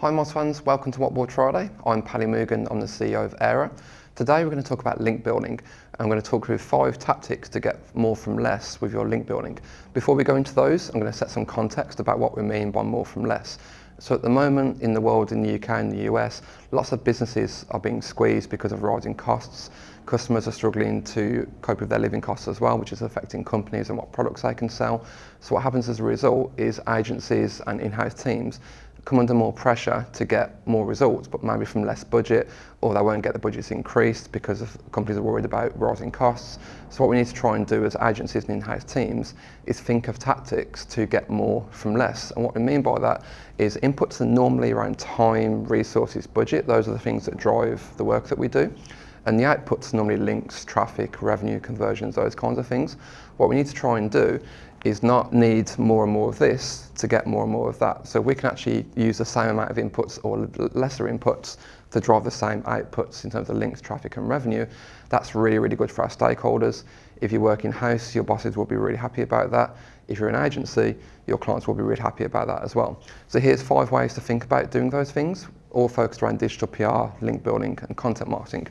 Hi Moz fans, welcome to What Whiteboard Friday. I'm Paddy Moogan, I'm the CEO of Aira. Today we're going to talk about link building. I'm going to talk through five tactics to get more from less with your link building. Before we go into those, I'm going to set some context about what we mean by more from less. So at the moment in the world, in the UK and the US, lots of businesses are being squeezed because of rising costs. Customers are struggling to cope with their living costs as well, which is affecting companies and what products they can sell. So what happens as a result is agencies and in-house teams come under more pressure to get more results, but maybe from less budget, or they won't get the budgets increased because companies are worried about rising costs. So what we need to try and do as agencies and in-house teams is think of tactics to get more from less. And what we mean by that is inputs are normally around time, resources, budget. Those are the things that drive the work that we do. And the outputs normally links, traffic, revenue, conversions, those kinds of things. What we need to try and do is not need more and more of this to get more and more of that. So we can actually use the same amount of inputs or lesser inputs to drive the same outputs in terms of links, traffic and revenue. That's really, really good for our stakeholders. If you work in-house, your bosses will be really happy about that. If you're an agency, your clients will be really happy about that as well. So here's five ways to think about doing those things, all focused around digital PR, link building and content marketing.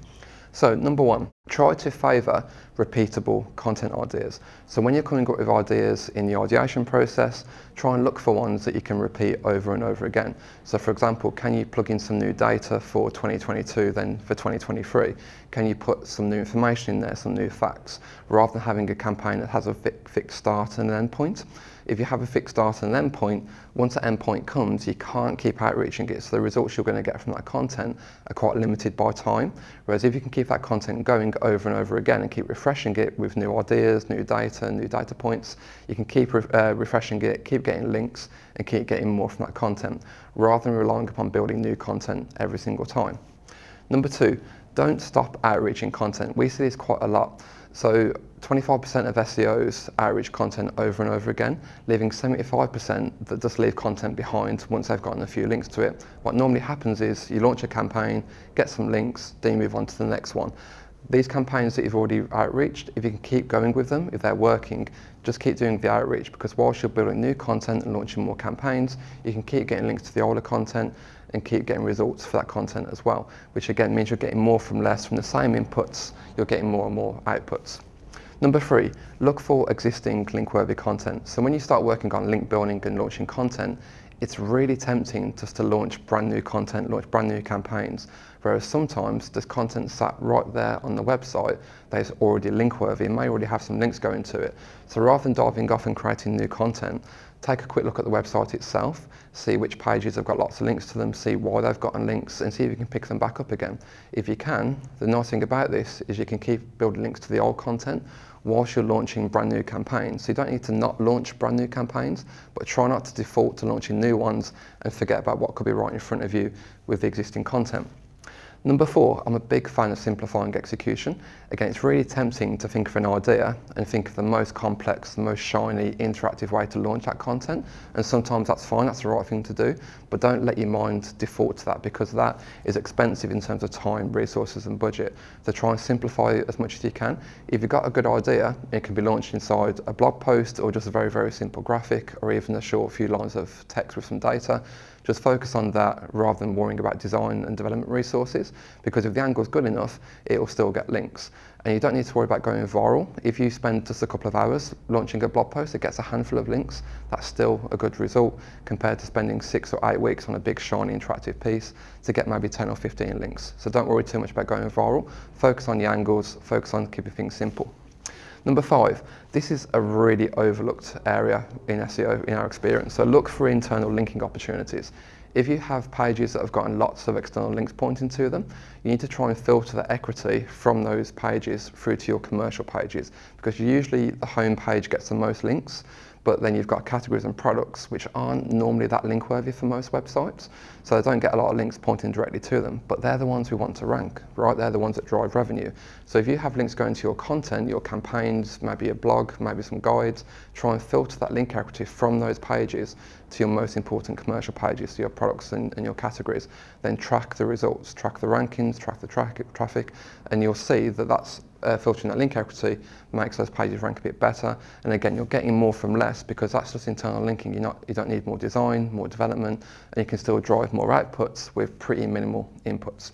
So number one, try to favour repeatable content ideas. So when you're coming up with ideas in the ideation process, try and look for ones that you can repeat over and over again. So for example, can you plug in some new data for 2022 then for 2023? Can you put some new information in there, some new facts, rather than having a campaign that has a fixed start and an end point? If you have a fixed start and end point, once the endpoint comes, you can't keep outreaching it. So the results you're going to get from that content are quite limited by time. Whereas if you can keep that content going over and over again and keep refreshing it with new ideas, new data, new data points, you can keep re uh, refreshing it, keep getting links and keep getting more from that content rather than relying upon building new content every single time. Number two, don't stop outreaching content. We see this quite a lot. So 25% of SEOs outreach content over and over again, leaving 75% that just leave content behind once they've gotten a few links to it. What normally happens is you launch a campaign, get some links, then you move on to the next one. These campaigns that you've already outreached, if you can keep going with them, if they're working, just keep doing the outreach because whilst you're building new content and launching more campaigns, you can keep getting links to the older content and keep getting results for that content as well, which again means you're getting more from less from the same inputs, you're getting more and more outputs. Number three, look for existing link-worthy content. So when you start working on link building and launching content, it's really tempting just to launch brand new content, launch brand new campaigns. Whereas sometimes there's content sat right there on the website that is already link worthy and may already have some links going to it. So rather than diving off and creating new content, take a quick look at the website itself, see which pages have got lots of links to them, see why they've gotten links and see if you can pick them back up again. If you can, the nice thing about this is you can keep building links to the old content whilst you're launching brand new campaigns. So you don't need to not launch brand new campaigns, but try not to default to launching new ones and forget about what could be right in front of you with the existing content. Number four, I'm a big fan of simplifying execution. Again, it's really tempting to think of an idea and think of the most complex, the most shiny, interactive way to launch that content. And sometimes that's fine, that's the right thing to do, but don't let your mind default to that because that is expensive in terms of time, resources and budget. So try and simplify as much as you can. If you've got a good idea, it can be launched inside a blog post or just a very, very simple graphic or even a short few lines of text with some data. Just focus on that rather than worrying about design and development resources because if the angle is good enough, it will still get links. And you don't need to worry about going viral. If you spend just a couple of hours launching a blog post that gets a handful of links, that's still a good result compared to spending six or eight weeks on a big shiny interactive piece to get maybe 10 or 15 links. So don't worry too much about going viral. Focus on the angles, focus on keeping things simple. Number five, this is a really overlooked area in SEO in our experience. So look for internal linking opportunities. If you have pages that have gotten lots of external links pointing to them, you need to try and filter the equity from those pages through to your commercial pages because usually the home page gets the most links but then you've got categories and products which aren't normally that link worthy for most websites. So they don't get a lot of links pointing directly to them, but they're the ones we want to rank, right? They're the ones that drive revenue. So if you have links going to your content, your campaigns, maybe a blog, maybe some guides, try and filter that link equity from those pages to your most important commercial pages, to your products and, and your categories. Then track the results, track the rankings, track the tra traffic, and you'll see that that's uh, filtering that link equity makes those pages rank a bit better. And again, you're getting more from less because that's just internal linking. You're not, you don't need more design, more development, and you can still drive more outputs with pretty minimal inputs.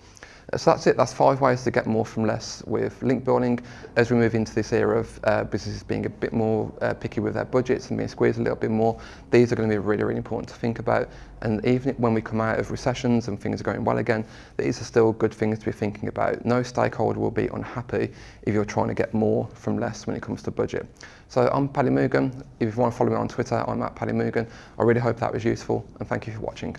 So that's it, that's five ways to get more from less with link building. As we move into this era of uh, businesses being a bit more uh, picky with their budgets and being squeezed a little bit more, these are going to be really, really important to think about. And even when we come out of recessions and things are going well again, these are still good things to be thinking about. No stakeholder will be unhappy if you're trying to get more from less when it comes to budget. So I'm Paddy Moogan. If you want to follow me on Twitter, I'm at Paddy Moogan. I really hope that was useful and thank you for watching.